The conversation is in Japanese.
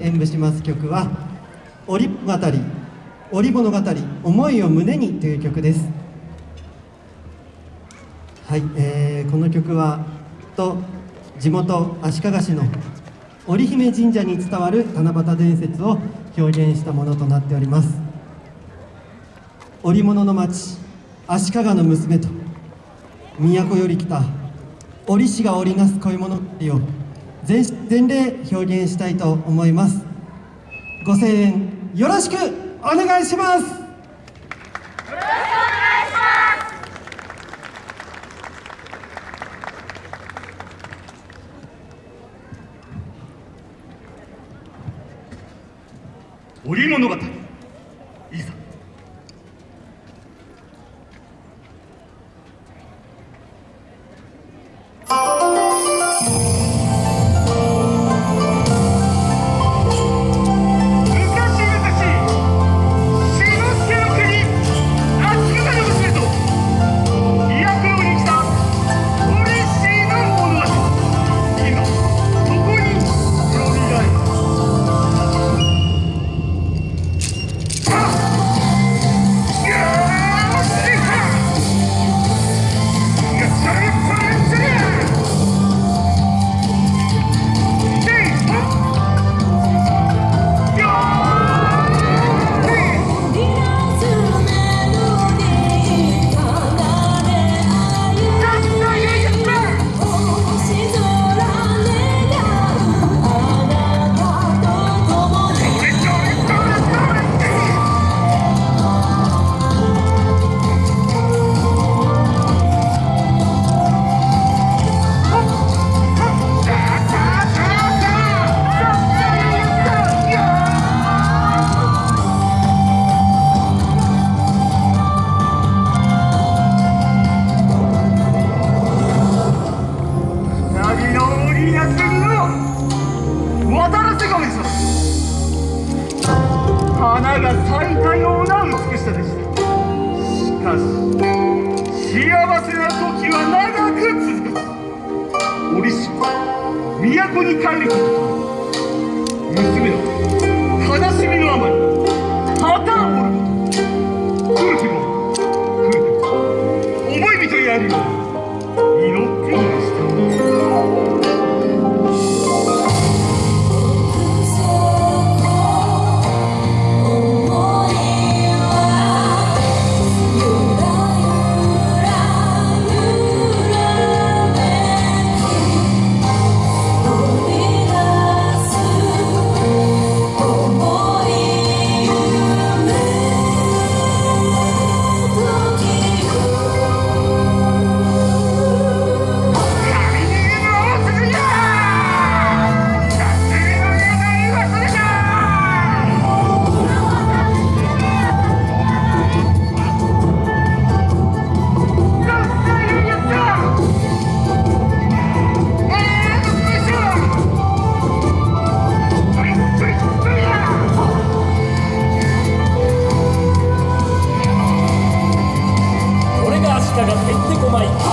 演舞します曲は「織物語織物語思いを胸に」という曲です。はい、えー、この曲はと地元足利市の織姫神社に伝わる七夕伝説を表現したものとなっております。織物の町足利の娘と都より来た織師が織りなす恋物語を全全霊表現したいと思います。ご声援よろしくお願いします。織物語幸せな時は長く続く折し都に帰ること。娘の悲しみのあまり旗を折ること。くるくもくるくも思い人やるよう祈っていましたが行ってこない。